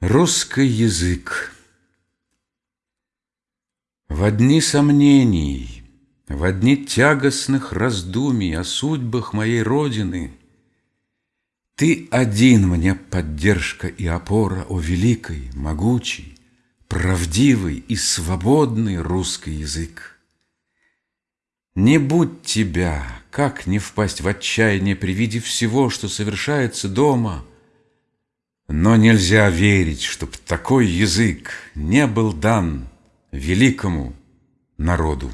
Русский язык В дни сомнений, в дни тягостных раздумий О судьбах моей Родины Ты один мне поддержка и опора, О великий, могучий, правдивый и свободный русский язык. Не будь тебя, как не впасть в отчаяние при виде всего, что совершается дома — но нельзя верить, чтоб такой язык не был дан великому народу.